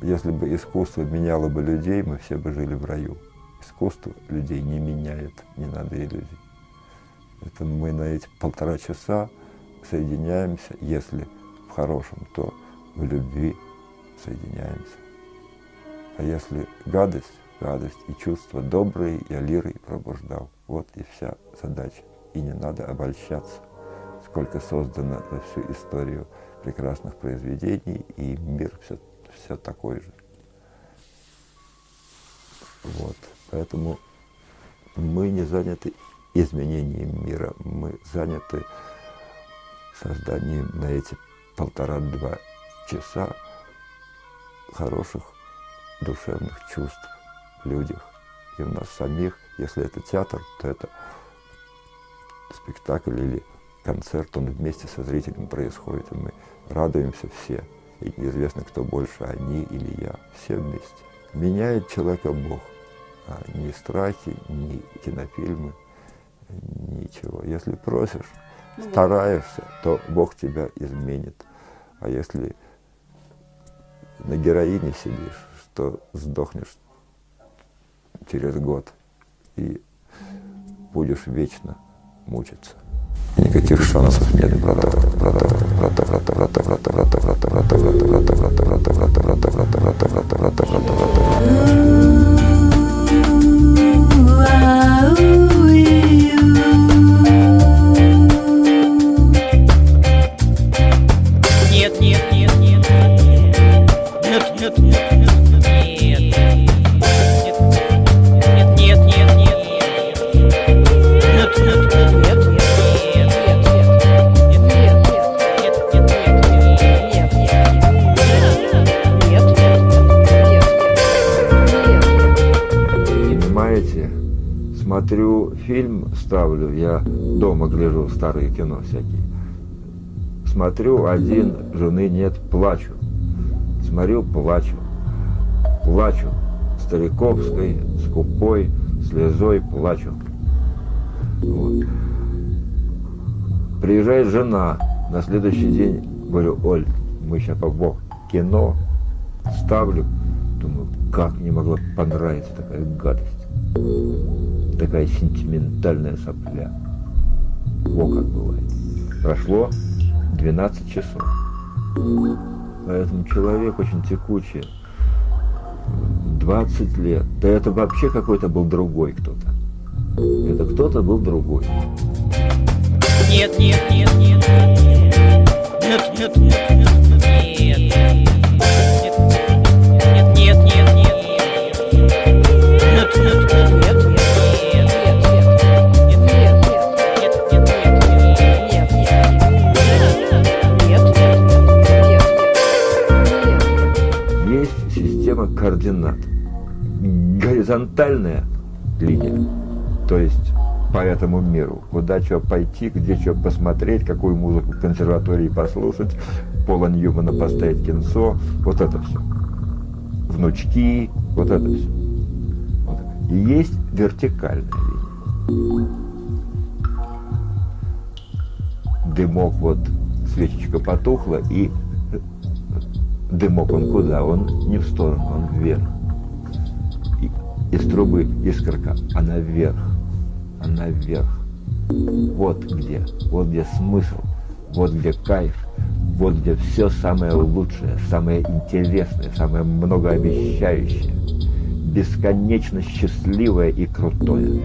если бы искусство меняло бы людей, мы все бы жили в раю. Искусство людей не меняет, не надо иллюзий. Это мы на эти полтора часа соединяемся, если в хорошем, то в любви соединяемся. А если гадость, гадость и чувства добрые я лирой пробуждал. Вот и вся задача. И не надо обольщаться, сколько создано за всю историю прекрасных произведений, и мир все, все такой же. Вот. Поэтому мы не заняты изменением мира, мы заняты созданием на эти полтора-два часа хороших душевных чувств в людях и в нас самих. Если это театр, то это спектакль или концерт, он вместе со зрителем происходит, и мы радуемся все. И неизвестно, кто больше, они или я. Все вместе. Меняет человека Бог. А ни страхи, ни кинофильмы, ничего. Если просишь, ну, стараешься, то Бог тебя изменит. А если на героине сидишь, что сдохнешь через год и будешь вечно мучиться. Никаких шансов нет, брата, брата, брата, брата, брата, брата, смотрю фильм, ставлю, я дома гляжу старые кино всякие. Смотрю, один, жены нет, плачу. Смотрю, плачу. Плачу. Стариковской, скупой, слезой плачу. Вот. Приезжает жена, на следующий день говорю, Оль, мы сейчас по кино ставлю. Думаю, как не могла понравиться такая гадость такая сентиментальная сопля. Во как бывает. Прошло 12 часов. Поэтому человек очень текучий. 20 лет. Да это вообще какой-то был другой кто-то. Это кто-то был другой. Нет, нет, нет, нет, нет, нет, нет, нет, нет, координат. Горизонтальная линия, то есть по этому миру. Куда что пойти, где что посмотреть, какую музыку в консерватории послушать, Пола Ньюмана поставить кинцо, вот это все. Внучки, вот это все. Вот. И есть вертикальная линия. Дымок, вот свечечка потухла, и Дымок он куда? Он не в сторону, он вверх. И, из трубы искорка, она вверх, она вверх. Вот где, вот где смысл, вот где кайф, вот где все самое лучшее, самое интересное, самое многообещающее, бесконечно счастливое и крутое.